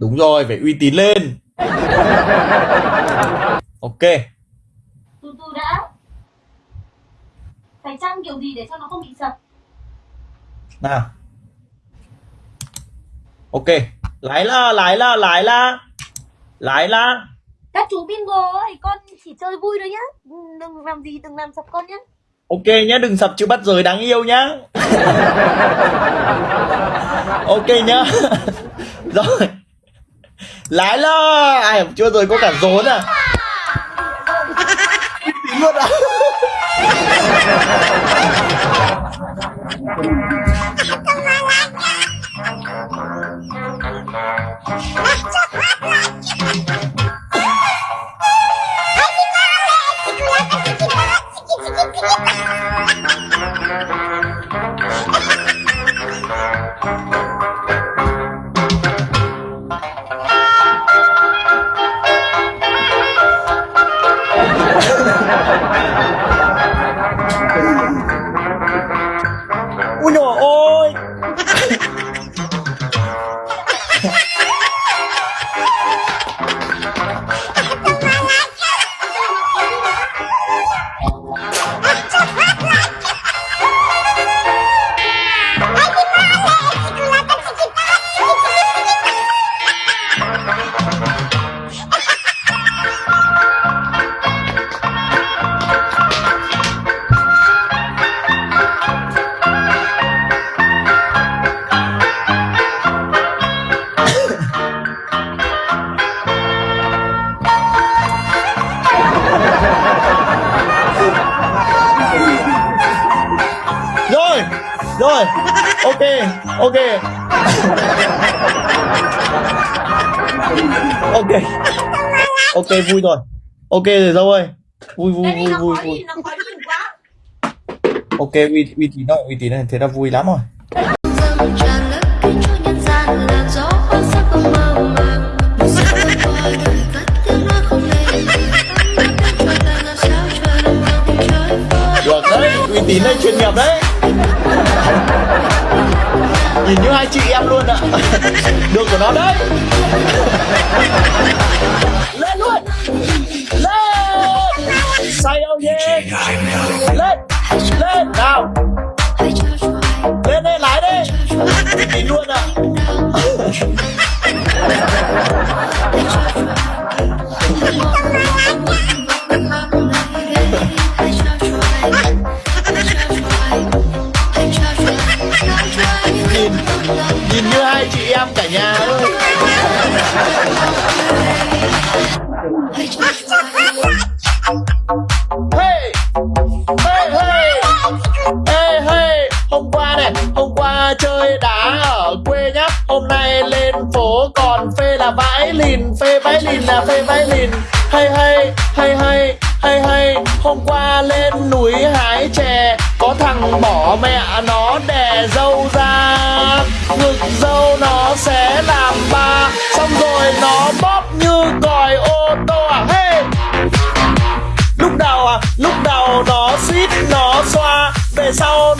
Đúng rồi, phải uy tín lên. Ok. Từ từ đã. Phải chăng kiểu gì để cho nó không bị sập? Nào. Ok. Lái là, lái là, lái là. Lái là. Các chú bingo ơi, con chỉ chơi vui thôi nhá. Đừng làm gì, đừng làm sập con nhá. Ok nhá, đừng sập chữ bắt giới đáng yêu nhá. ok nhá. Rồi. Lái là. Ai chưa rồi có cả rốn à. Tính luôn à. Ui Uno, oy! Rồi Rồi. Ok Ok. Ok. Ok vui rồi. Ok rồi dâu ơi. Vui vui vui vui vui. Ok uy uy tín rồi uy tín này thế là vui lắm rồi. Được đấy uy tín đây chuyên nghiệp đấy Nhìn như hai chị em luôn ạ. Được của nó đấy. Lên luôn. Lên. Say ông yeah Lên. Lên, Nào. Lên đây, lái đi trao luôn ạ. Là lìn, Phê bái lìn là phê bái lìn. Hay hay Hay hay Hay hay, Hôm qua lên núi hái chè, Có thằng bỏ mẹ nó đè dâu ra. Ngực dâu nó sẽ làm ba, Xong rồi nó bóp như còi ô tô à. Hey! Lúc đầu à lúc đầu nó suýt nó xoa, về sau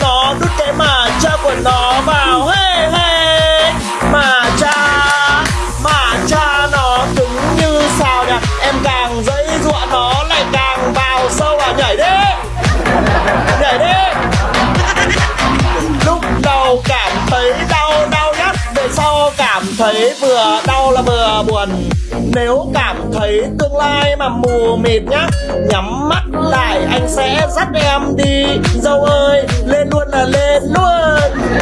thấy vừa đau là vừa buồn. Nếu cảm thấy tương lai mà mù mịt nhá nhắm mắt lại anh sẽ dắt em đi. Dâu ơi lên luôn là lên luôn.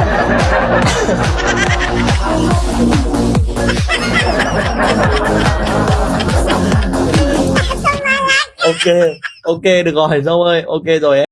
Ok ok được rồi dâu ơi ok rồi